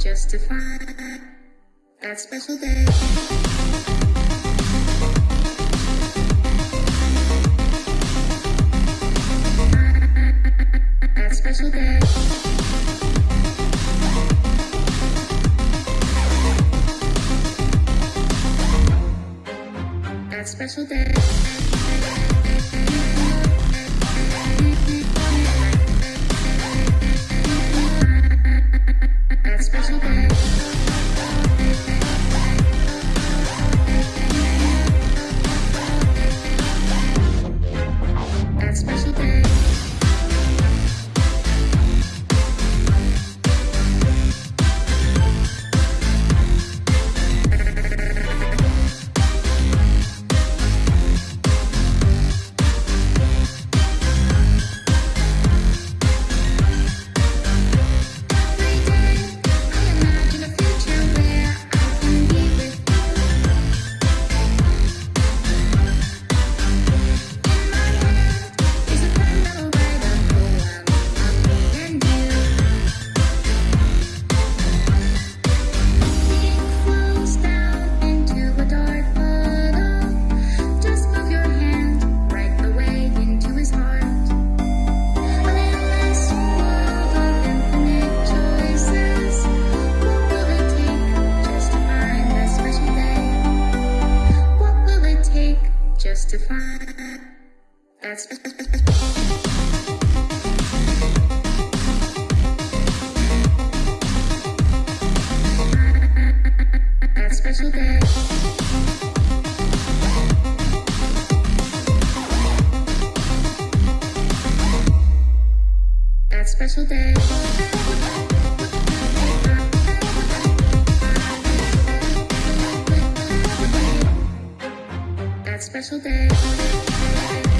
just to find that special day. special day. That special day. justify. That's. That special day. That special day. special day.